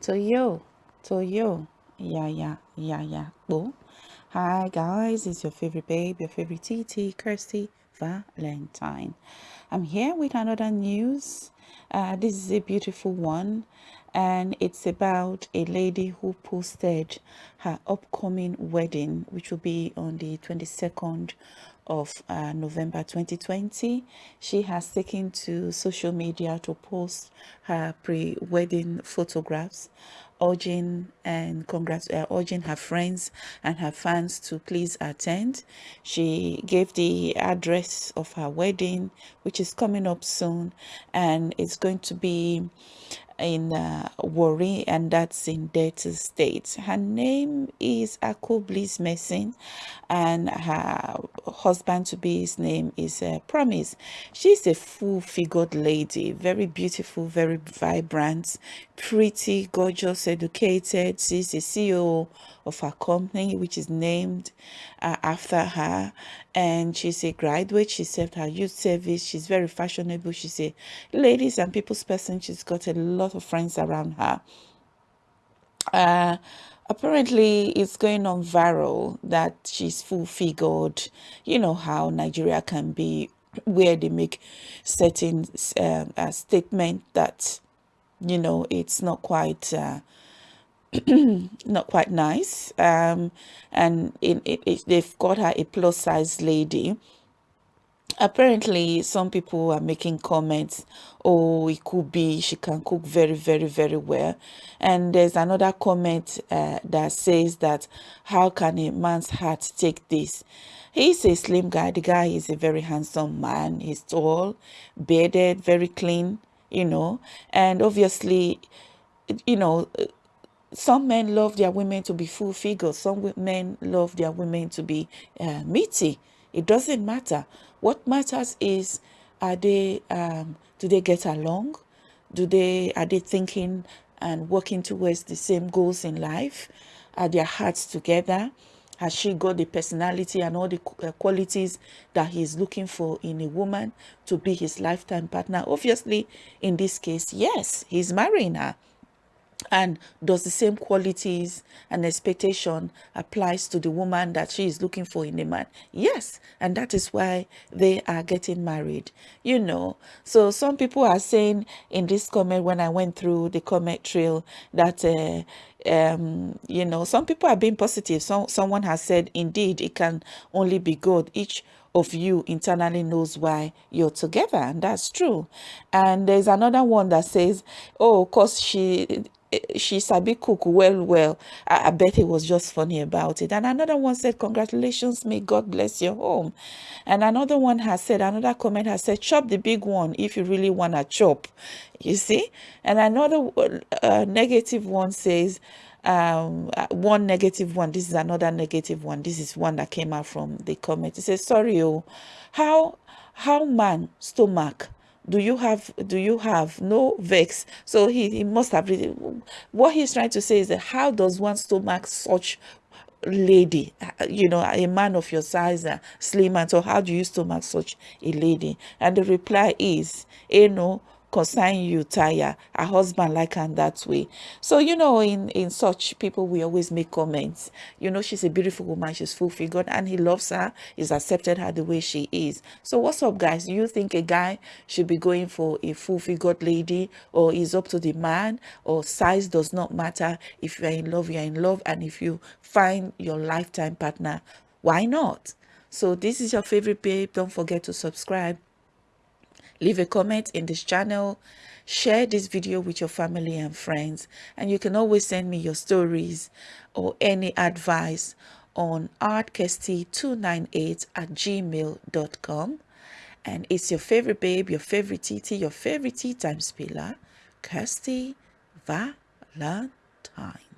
to you. Yeah, yeah, yeah, yeah. Boom. Hi guys, it's your favorite babe, your favorite TT, Kirsty Valentine. I'm here with another news. Uh, this is a beautiful one and it's about a lady who posted her upcoming wedding which will be on the 22nd of uh, November 2020. She has taken to social media to post her pre-wedding photographs urging and congrats uh, urging her friends and her fans to please attend she gave the address of her wedding which is coming up soon and it's going to be in uh, Warri, and that's in Delta State. Her name is Ako Bliss Mason, and her husband to be his name is uh, Promise. She's a full-figured lady, very beautiful, very vibrant, pretty, gorgeous, educated. She's the CEO of her company, which is named uh, after her. And she's a graduate. She served her youth service. She's very fashionable. She's a ladies and people's person. She's got a lot of friends around her. Uh, apparently it's going on viral that she's full figured you know how nigeria can be where they make certain uh, uh, statement that you know it's not quite uh, not quite nice um, and it, it, it, they've got her a plus size lady. Apparently some people are making comments oh it could be she can cook very very very well. And there's another comment uh, that says that how can a man's heart take this? He's a slim guy. The guy is a very handsome man. He's tall bearded very clean you know. And obviously you know some men love their women to be full figure some men love their women to be uh, meaty. It doesn't matter. What matters is are they um, do they get along? Do they are they thinking and working towards the same goals in life? Are their hearts together? Has she got the personality and all the uh, qualities that he's looking for in a woman to be his lifetime partner? Obviously in this case yes he's marrying her and does the same qualities and expectation applies to the woman that she is looking for in a man? Yes. And that is why they are getting married. You know so some people are saying in this comment when i went through the comment trail that uh, um you know some people are being positive. Some someone has said indeed it can only be good each of you internally knows why you're together. And that's true. And there's another one that says oh because she she sabi cook well well. I, I, bet it was just funny about it. And another one said congratulations may god bless your home. And another one has said another comment has said chop the big one if you really want to chop. You see? And another uh, negative one says um uh, one negative one this is another negative one. This is one that came out from the comment. It says sorry oh. How how man stomach do you have do you have no vex? So he, he must have really what he's trying to say is that how does one stomach such lady you know a man of your size uh, slim and so how do you stomach such a lady? And the reply is you know consign you tire a husband like her that way. So you know in in such people we always make comments. You know she's a beautiful woman she's full figured and he loves her he's accepted her the way she is. So what's up guys? You think a guy should be going for a full figured lady or is up to the man or size does not matter? If you're in love you're in love and if you find your lifetime partner why not? So this is your favorite babe. Don't forget to subscribe leave a comment in this channel share this video with your family and friends and you can always send me your stories or any advice on artkirsty298 at gmail.com and it's your favorite babe your favorite tt your favorite tea time spiller kirsty valentine